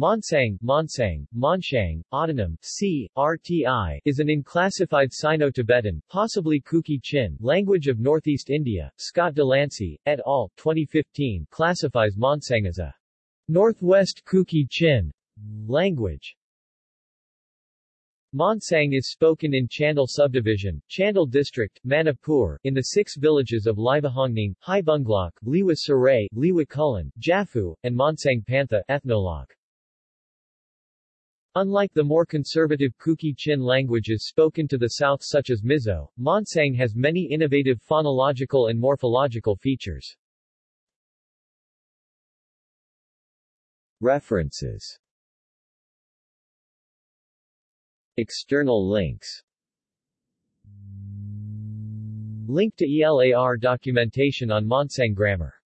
Monsang, Monsang, Monshang, Autonym, C, RTI, is an unclassified Sino-Tibetan, possibly Kuki-Chin, language of Northeast India. Scott Delancey, et al., 2015, classifies Monsang as a Northwest Kuki-Chin language. Monsang is spoken in Chandel subdivision, Chandel district, Manipur, in the six villages of Livahongning, Haibunglok, Liwa Saray, Liwa Kulin, Jafu, and Monsang Pantha ethnologue. Unlike the more conservative Kuki-Chin languages spoken to the south such as Mizo, Monsang has many innovative phonological and morphological features. References External links Link to ELAR documentation on Monsang grammar